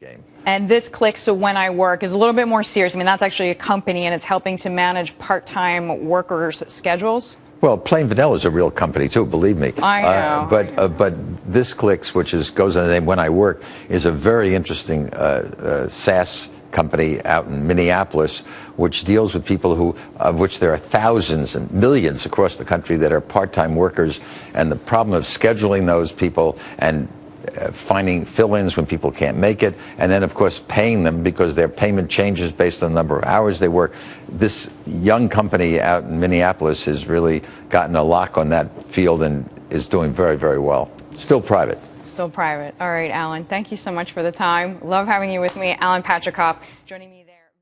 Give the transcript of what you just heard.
game. And this click, so when I work, is a little bit more serious. I mean, that's actually a company, and it's helping to manage part-time workers' schedules. Well, Plain Vanilla is a real company too, believe me. I know. Uh, but uh, but this clicks, which is goes under the name When I Work, is a very interesting uh, uh SaaS company out in Minneapolis, which deals with people who, of which there are thousands and millions across the country that are part-time workers, and the problem of scheduling those people and uh, finding fill-ins when people can't make it, and then of course paying them because their payment changes based on the number of hours they work. This young company out in Minneapolis has really gotten a lock on that field and is doing very, very well. Still private. Still private. All right, Alan. Thank you so much for the time. Love having you with me. Alan Patricof joining me.